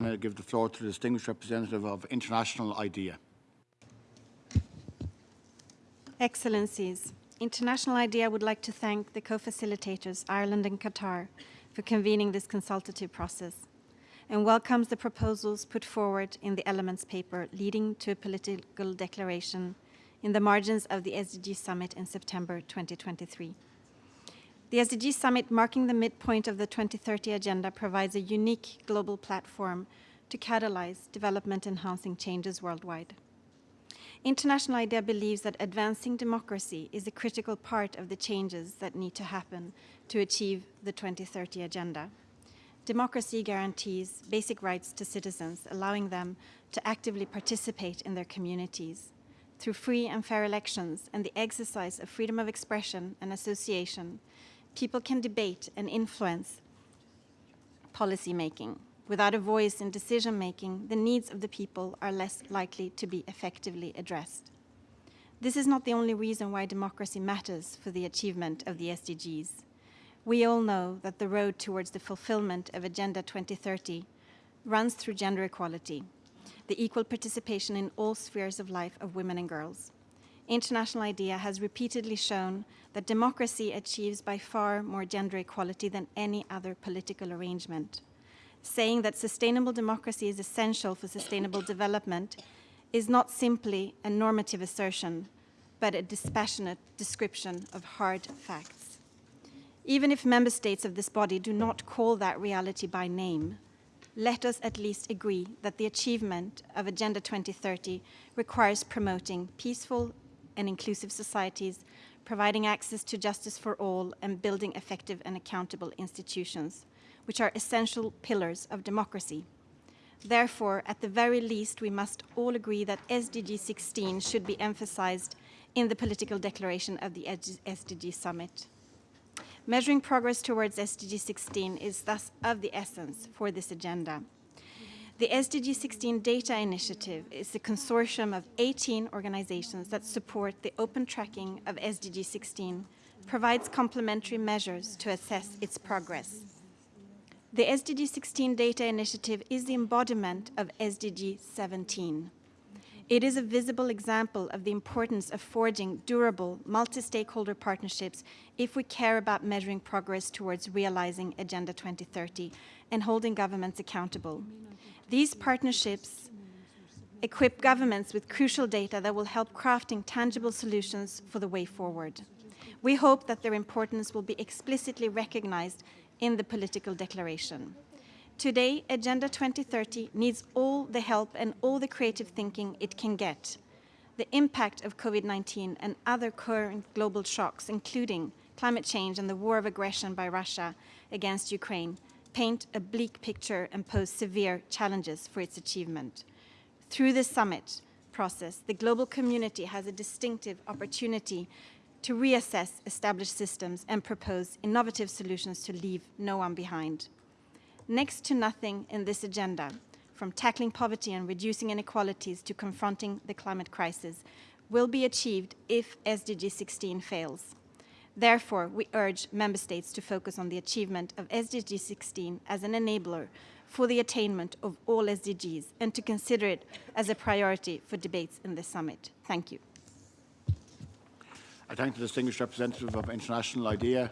I give the floor to the distinguished representative of International IDEA. Excellencies, International IDEA would like to thank the co-facilitators, Ireland and Qatar, for convening this consultative process and welcomes the proposals put forward in the Elements paper leading to a political declaration in the margins of the SDG Summit in September 2023. The SDG Summit, marking the midpoint of the 2030 Agenda, provides a unique global platform to catalyze development-enhancing changes worldwide. International IDEA believes that advancing democracy is a critical part of the changes that need to happen to achieve the 2030 Agenda. Democracy guarantees basic rights to citizens, allowing them to actively participate in their communities. Through free and fair elections and the exercise of freedom of expression and association, people can debate and influence policy making. Without a voice in decision making, the needs of the people are less likely to be effectively addressed. This is not the only reason why democracy matters for the achievement of the SDGs. We all know that the road towards the fulfillment of Agenda 2030 runs through gender equality, the equal participation in all spheres of life of women and girls. International IDEA has repeatedly shown that democracy achieves by far more gender equality than any other political arrangement. Saying that sustainable democracy is essential for sustainable development is not simply a normative assertion, but a dispassionate description of hard facts. Even if member states of this body do not call that reality by name, let us at least agree that the achievement of Agenda 2030 requires promoting peaceful and inclusive societies, providing access to justice for all, and building effective and accountable institutions, which are essential pillars of democracy. Therefore, at the very least, we must all agree that SDG 16 should be emphasized in the political declaration of the SDG summit. Measuring progress towards SDG 16 is thus of the essence for this agenda. The SDG 16 Data Initiative is a consortium of 18 organizations that support the open tracking of SDG 16, provides complementary measures to assess its progress. The SDG 16 Data Initiative is the embodiment of SDG 17. It is a visible example of the importance of forging durable, multi-stakeholder partnerships if we care about measuring progress towards realizing Agenda 2030 and holding governments accountable. These partnerships equip governments with crucial data that will help crafting tangible solutions for the way forward. We hope that their importance will be explicitly recognized in the political declaration. Today, Agenda 2030 needs all the help and all the creative thinking it can get. The impact of COVID-19 and other current global shocks, including climate change and the war of aggression by Russia against Ukraine, paint a bleak picture and pose severe challenges for its achievement. Through this summit process, the global community has a distinctive opportunity to reassess established systems and propose innovative solutions to leave no one behind. Next to nothing in this agenda, from tackling poverty and reducing inequalities to confronting the climate crisis, will be achieved if SDG 16 fails. Therefore, we urge Member States to focus on the achievement of SDG 16 as an enabler for the attainment of all SDGs and to consider it as a priority for debates in this summit. Thank you. I thank the distinguished representative of International IDEA.